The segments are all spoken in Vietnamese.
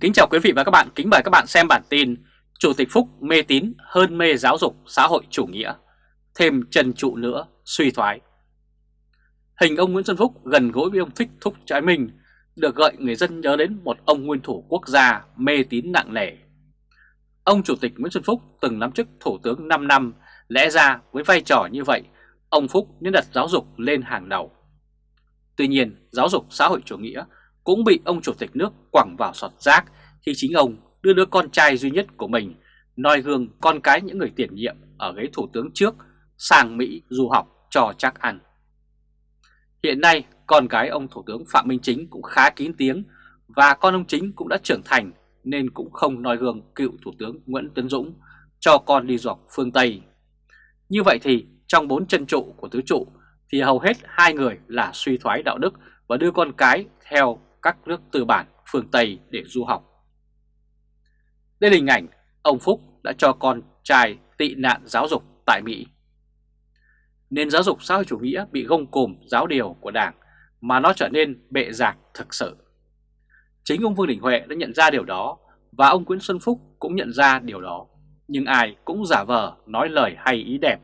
Kính chào quý vị và các bạn, kính mời các bạn xem bản tin Chủ tịch Phúc mê tín hơn mê giáo dục xã hội chủ nghĩa, thêm trần trụ nữa suy thoái. Hình ông Nguyễn Xuân Phúc gần gũi với ông Thích Thúc Trái Minh được gợi người dân nhớ đến một ông nguyên thủ quốc gia mê tín nặng nề. Ông Chủ tịch Nguyễn Xuân Phúc từng nắm chức Thủ tướng 5 năm, lẽ ra với vai trò như vậy, ông Phúc nên đặt giáo dục lên hàng đầu. Tuy nhiên, giáo dục xã hội chủ nghĩa cũng bị ông Chủ tịch nước quẳng vào sọt rác khi chính ông đưa đứa con trai duy nhất của mình noi gương con cái những người tiền nhiệm ở ghế thủ tướng trước sang Mỹ du học cho chắc ăn. Hiện nay, con gái ông Thủ tướng Phạm Minh Chính cũng khá kín tiếng và con ông Chính cũng đã trưởng thành nên cũng không noi gương cựu Thủ tướng Nguyễn Tấn Dũng cho con đi du học phương Tây. Như vậy thì trong bốn chân trụ của tứ trụ thì hầu hết hai người là suy thoái đạo đức và đưa con cái theo các nước tư bản phương Tây để du học. Đây là hình ảnh ông Phúc đã cho con trai tị nạn giáo dục tại Mỹ. Nền giáo dục xã hội chủ nghĩa bị gông cùm giáo điều của Đảng mà nó trở nên bệ giạc thực sự. Chính ông Vương Đình Huệ đã nhận ra điều đó và ông Nguyễn Xuân Phúc cũng nhận ra điều đó. Nhưng ai cũng giả vờ nói lời hay ý đẹp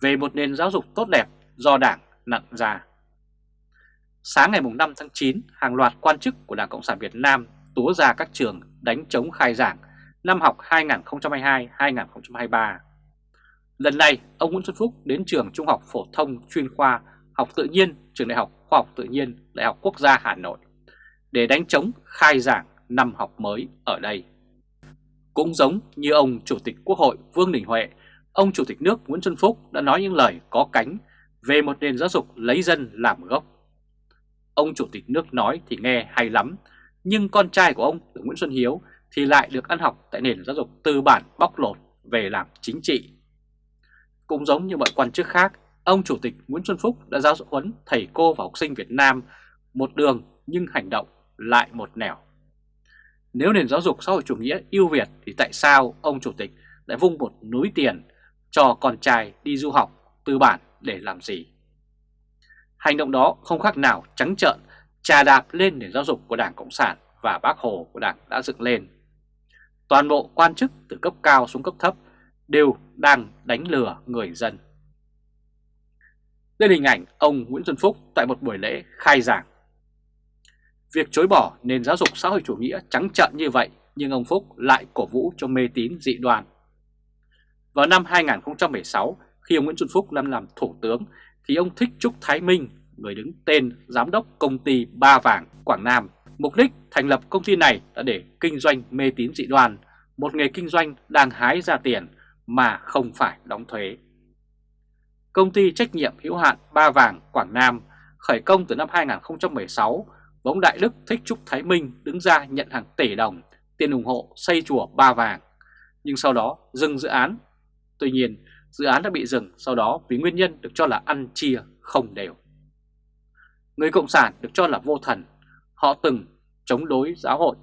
về một nền giáo dục tốt đẹp do Đảng nặng ra. Sáng ngày 5 tháng 9, hàng loạt quan chức của Đảng Cộng sản Việt Nam túa ra các trường đánh chống khai giảng năm học 2022-2023. Lần này, ông Nguyễn Xuân Phúc đến trường Trung học Phổ thông chuyên khoa học tự nhiên Trường Đại học Khoa học Tự nhiên Đại học Quốc gia Hà Nội để đánh chống khai giảng năm học mới ở đây. Cũng giống như ông Chủ tịch Quốc hội Vương Đình Huệ, ông Chủ tịch nước Nguyễn Xuân Phúc đã nói những lời có cánh về một nền giáo dục lấy dân làm gốc. Ông Chủ tịch nước nói thì nghe hay lắm, nhưng con trai của ông là Nguyễn Xuân Hiếu thì lại được ăn học tại nền giáo dục tư bản bóc lột về làm chính trị. Cũng giống như mọi quan chức khác, ông Chủ tịch Nguyễn Xuân Phúc đã giáo huấn thầy cô và học sinh Việt Nam một đường nhưng hành động lại một nẻo. Nếu nền giáo dục xã hội chủ nghĩa ưu việt thì tại sao ông Chủ tịch lại vung một núi tiền cho con trai đi du học tư bản để làm gì? Hành động đó không khác nào trắng trợn trà đạp lên nền giáo dục của Đảng Cộng sản và bác Hồ của Đảng đã dựng lên. Toàn bộ quan chức từ cấp cao xuống cấp thấp đều đang đánh lừa người dân. Đây là hình ảnh ông Nguyễn Xuân Phúc tại một buổi lễ khai giảng. Việc chối bỏ nền giáo dục xã hội chủ nghĩa trắng trợn như vậy nhưng ông Phúc lại cổ vũ cho mê tín dị đoan. Vào năm 2016, khi ông Nguyễn Xuân Phúc làm làm thủ tướng thì ông Thích Trúc Thái Minh, người đứng tên giám đốc công ty Ba Vàng Quảng Nam, mục đích thành lập công ty này là để kinh doanh mê tín dị đoan, một nghề kinh doanh đang hái ra tiền mà không phải đóng thuế. Công ty trách nhiệm hữu hạn Ba Vàng Quảng Nam khởi công từ năm 2016 và ông Đại Đức Thích Trúc Thái Minh đứng ra nhận hàng tỷ đồng tiền ủng hộ xây chùa Ba Vàng, nhưng sau đó dừng dự án. Tuy nhiên, dự án đã bị dừng sau đó vì nguyên nhân được cho là ăn chia không đều. Người Cộng sản được cho là vô thần, họ từng chống đối giáo hội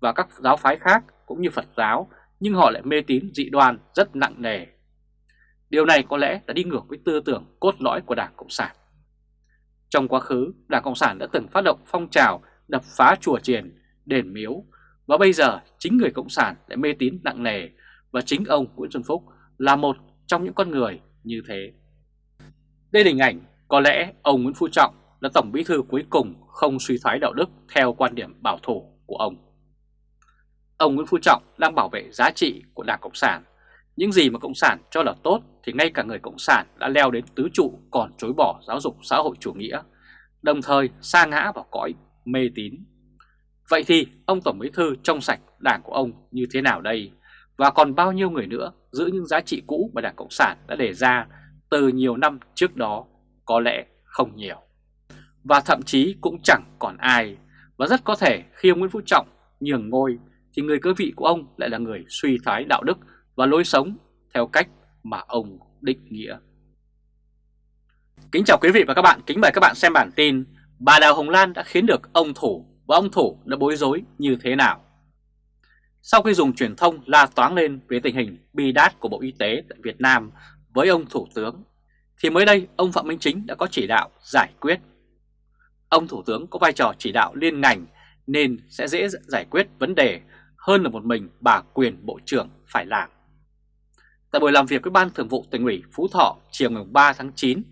và các giáo phái khác cũng như Phật giáo, nhưng họ lại mê tín dị đoan rất nặng nề. Điều này có lẽ đã đi ngược với tư tưởng cốt lõi của Đảng Cộng sản. Trong quá khứ, Đảng Cộng sản đã từng phát động phong trào đập phá chùa chiền, đền miếu, và bây giờ chính người Cộng sản lại mê tín nặng nề và chính ông Nguyễn Xuân Phúc là một trong những con người như thế. Đây là hình ảnh có lẽ ông Nguyễn Phú Trọng là Tổng Bí thư cuối cùng không suy thoái đạo đức theo quan điểm bảo thủ của ông. Ông Nguyễn Phú Trọng đang bảo vệ giá trị của Đảng Cộng sản. Những gì mà Cộng sản cho là tốt thì ngay cả người Cộng sản đã leo đến tứ trụ còn chối bỏ giáo dục xã hội chủ nghĩa, đồng thời sa ngã vào cõi mê tín. Vậy thì ông Tổng Bí thư trong sạch đảng của ông như thế nào đây? Và còn bao nhiêu người nữa giữ những giá trị cũ mà Đảng Cộng sản đã đề ra từ nhiều năm trước đó có lẽ không nhiều. Và thậm chí cũng chẳng còn ai. Và rất có thể khi ông Nguyễn Phú Trọng nhường ngôi thì người cơ vị của ông lại là người suy thoái đạo đức và lối sống theo cách mà ông định nghĩa. Kính chào quý vị và các bạn, kính mời các bạn xem bản tin Bà Đào Hồng Lan đã khiến được ông Thủ và ông Thủ đã bối rối như thế nào. Sau khi dùng truyền thông la toáng lên về tình hình bi đát của Bộ Y tế tại Việt Nam với ông Thủ tướng, thì mới đây ông Phạm Minh Chính đã có chỉ đạo giải quyết. Ông Thủ tướng có vai trò chỉ đạo liên ngành nên sẽ dễ giải quyết vấn đề hơn là một mình bà quyền Bộ trưởng phải làm. Tại buổi làm việc với Ban Thường vụ tỉnh ủy Phú Thọ chiều ngày 3 tháng 9,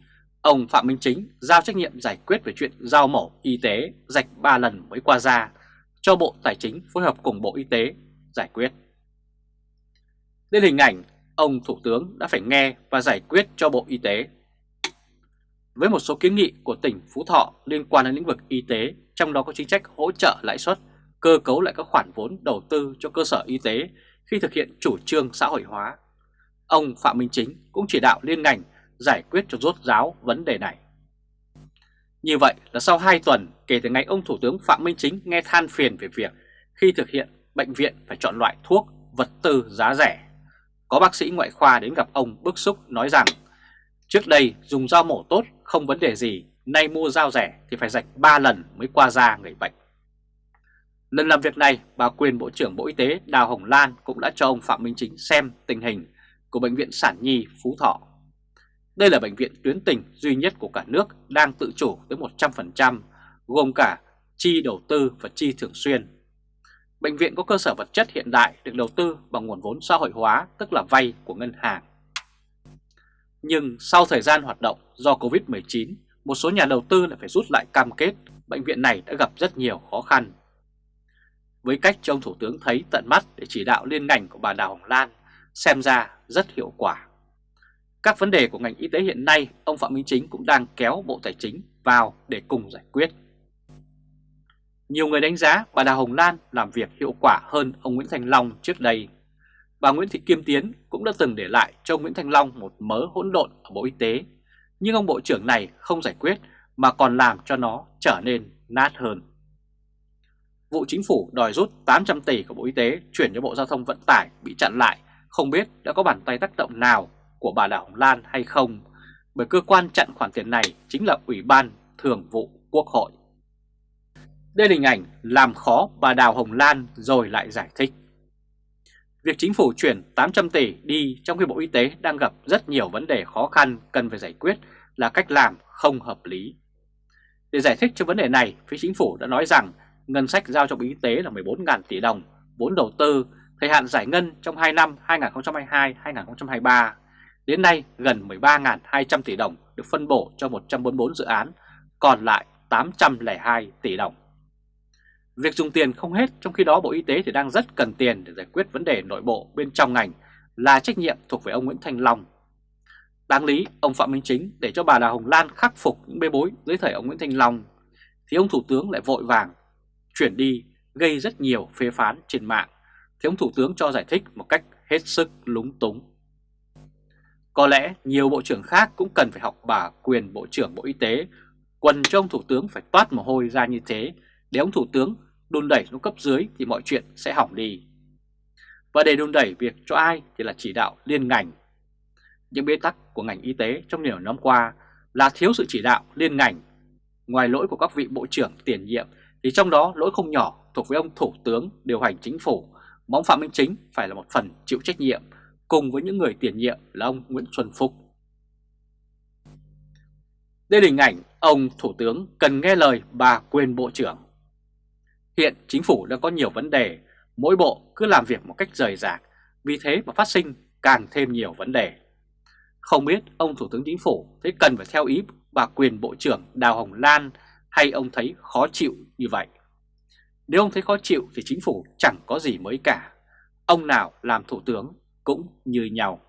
ông Phạm Minh Chính giao trách nhiệm giải quyết về chuyện giao mổ y tế rạch 3 lần mới qua ra cho Bộ Tài chính phối hợp cùng Bộ Y tế giải quyết. Lên hình ảnh, ông Thủ tướng đã phải nghe và giải quyết cho Bộ Y tế. Với một số kiến nghị của tỉnh Phú Thọ liên quan đến lĩnh vực y tế, trong đó có chính sách hỗ trợ lãi suất, cơ cấu lại các khoản vốn đầu tư cho cơ sở y tế khi thực hiện chủ trương xã hội hóa. Ông Phạm Minh Chính cũng chỉ đạo liên ngành giải quyết cho rốt ráo vấn đề này. Như vậy là sau 2 tuần kể từ ngày ông Thủ tướng Phạm Minh Chính nghe than phiền về việc khi thực hiện bệnh viện phải chọn loại thuốc, vật tư giá rẻ. Có bác sĩ ngoại khoa đến gặp ông bức xúc nói rằng trước đây dùng dao mổ tốt không vấn đề gì, nay mua dao rẻ thì phải rạch 3 lần mới qua da người bệnh. Lần làm việc này, bà quyền Bộ trưởng Bộ Y tế Đào Hồng Lan cũng đã cho ông Phạm Minh Chính xem tình hình của Bệnh viện Sản Nhi Phú Thọ. Đây là bệnh viện tuyến tỉnh duy nhất của cả nước đang tự chủ tới 100%, gồm cả chi đầu tư và chi thường xuyên. Bệnh viện có cơ sở vật chất hiện đại được đầu tư bằng nguồn vốn xã hội hóa, tức là vay của ngân hàng. Nhưng sau thời gian hoạt động do Covid-19, một số nhà đầu tư lại phải rút lại cam kết, bệnh viện này đã gặp rất nhiều khó khăn. Với cách cho ông Thủ tướng thấy tận mắt để chỉ đạo liên ngành của bà Đào Hồng Lan, xem ra rất hiệu quả. Các vấn đề của ngành y tế hiện nay, ông Phạm Minh Chính cũng đang kéo Bộ Tài chính vào để cùng giải quyết. Nhiều người đánh giá bà Đào Hồng Lan làm việc hiệu quả hơn ông Nguyễn Thành Long trước đây. Bà Nguyễn Thị Kim Tiến cũng đã từng để lại cho ông Nguyễn Thành Long một mớ hỗn độn ở Bộ Y tế, nhưng ông Bộ trưởng này không giải quyết mà còn làm cho nó trở nên nát hơn. Vụ chính phủ đòi rút 800 tỷ của Bộ Y tế chuyển cho Bộ Giao thông Vận tải bị chặn lại, không biết đã có bàn tay tác động nào của bà Đào Hồng Lan hay không, bởi cơ quan chặn khoản tiền này chính là Ủy ban Thường vụ Quốc hội. Đây là hình ảnh làm khó bà Đào Hồng Lan rồi lại giải thích. Việc chính phủ chuyển 800 tỷ đi trong khi Bộ Y tế đang gặp rất nhiều vấn đề khó khăn cần phải giải quyết là cách làm không hợp lý. Để giải thích cho vấn đề này, phía chính phủ đã nói rằng ngân sách giao cho Bộ Y tế là 14.000 tỷ đồng, vốn đầu tư, thời hạn giải ngân trong 2 năm 2022-2023. Đến nay gần 13.200 tỷ đồng được phân bổ cho 144 dự án, còn lại 802 tỷ đồng. Việc dùng tiền không hết, trong khi đó Bộ Y tế thì đang rất cần tiền để giải quyết vấn đề nội bộ bên trong ngành, là trách nhiệm thuộc về ông Nguyễn thanh Long. Đáng lý, ông Phạm Minh Chính để cho bà Đào Hồng Lan khắc phục những bê bối dưới thời ông Nguyễn thanh Long, thì ông Thủ tướng lại vội vàng chuyển đi gây rất nhiều phê phán trên mạng, thì ông Thủ tướng cho giải thích một cách hết sức lúng túng. Có lẽ nhiều bộ trưởng khác cũng cần phải học bà quyền Bộ trưởng Bộ Y tế, quần cho ông Thủ tướng phải toát mồ hôi ra như thế để ông Thủ tướng đôn đẩy xuống cấp dưới thì mọi chuyện sẽ hỏng đi. Và để đôn đẩy việc cho ai thì là chỉ đạo liên ngành. Những bế tắc của ngành y tế trong nhiều năm qua là thiếu sự chỉ đạo liên ngành. Ngoài lỗi của các vị bộ trưởng tiền nhiệm thì trong đó lỗi không nhỏ thuộc với ông Thủ tướng điều hành chính phủ, mà ông Phạm Minh Chính phải là một phần chịu trách nhiệm cùng với những người tiền nhiệm là ông Nguyễn Xuân Phúc. Đây là hình ảnh ông Thủ tướng cần nghe lời bà quyền Bộ trưởng. Hiện chính phủ đang có nhiều vấn đề, mỗi bộ cứ làm việc một cách rời rạc, vì thế mà phát sinh càng thêm nhiều vấn đề. Không biết ông Thủ tướng Chính phủ thấy cần phải theo ý bà quyền Bộ trưởng Đào Hồng Lan hay ông thấy khó chịu như vậy? Nếu ông thấy khó chịu thì chính phủ chẳng có gì mới cả. Ông nào làm thủ tướng cũng như nhau.